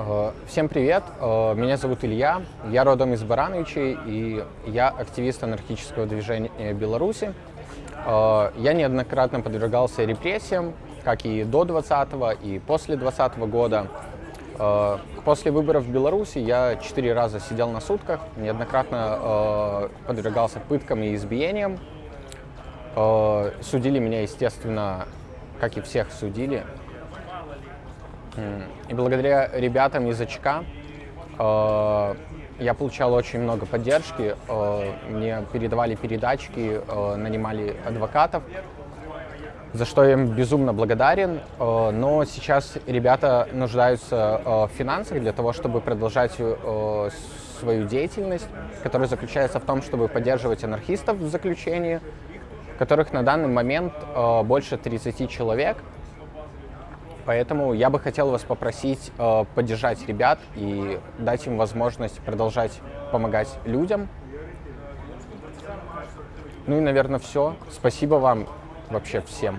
Э, Всем привет, Э, меня зовут Илья, я родом из Барановичей, и я активист анархического движения Беларуси. Э, Я неоднократно подвергался репрессиям, как и до 20 и после 20 года. Э, После выборов в Беларуси я четыре раза сидел на сутках, неоднократно подвергался пыткам и избиениям. Судили меня, естественно, как и всех судили, И благодаря ребятам из ОЧК э, я получал очень много поддержки. э, Мне передавали передачки, э, нанимали адвокатов, за что я им безумно благодарен. Э, Но сейчас ребята нуждаются э, в финансах для того, чтобы продолжать э, свою деятельность, которая заключается в том, чтобы поддерживать анархистов в заключении, которых на данный момент э, больше 30 человек. Поэтому я бы хотел вас попросить э, поддержать ребят и дать им возможность продолжать помогать людям. Ну и, наверное, все. Спасибо вам вообще всем.